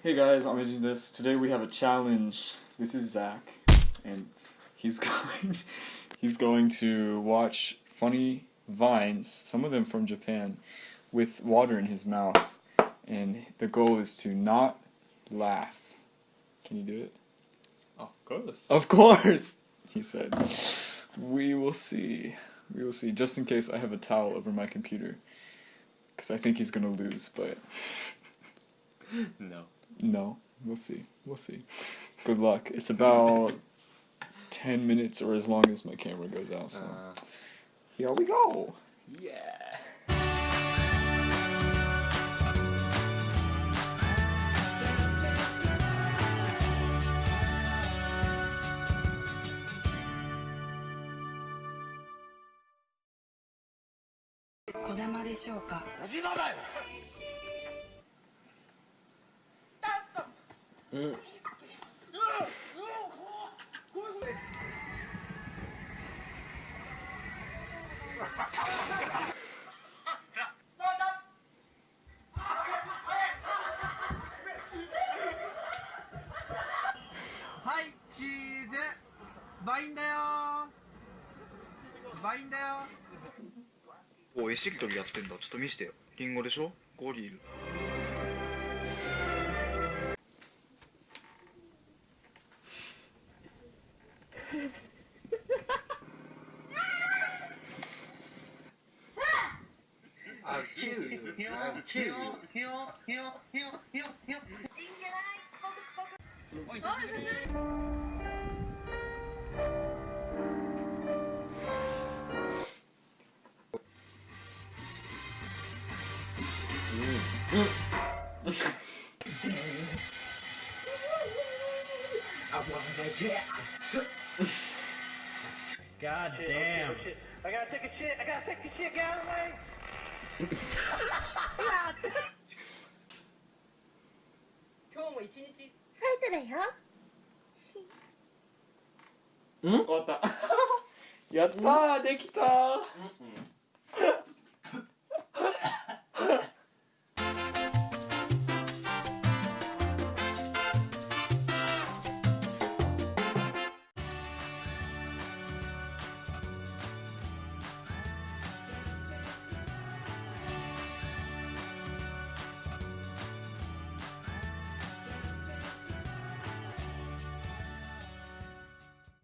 Hey guys, I'm Agent this. Today we have a challenge. This is Zach, and he's going he's going to watch funny vines, some of them from Japan, with water in his mouth. And the goal is to not laugh. Can you do it? Of course. Of course, he said. We will see. We will see. Just in case I have a towel over my computer. Because I think he's gonna lose, but no. No. We'll see. We'll see. Good luck. It's about 10 minutes or as long as my camera goes out, so. Uh, Here we go! yeah. うん。はいチーズ。バインだよ。バインだよ。おいしりとりやってんだ。ちょっと見してよ。リンゴでしょ？ゴリル you. I'm cute. I wanna get God damn. 今日も一日ファイトだよ。ん？終わった。やったーできたー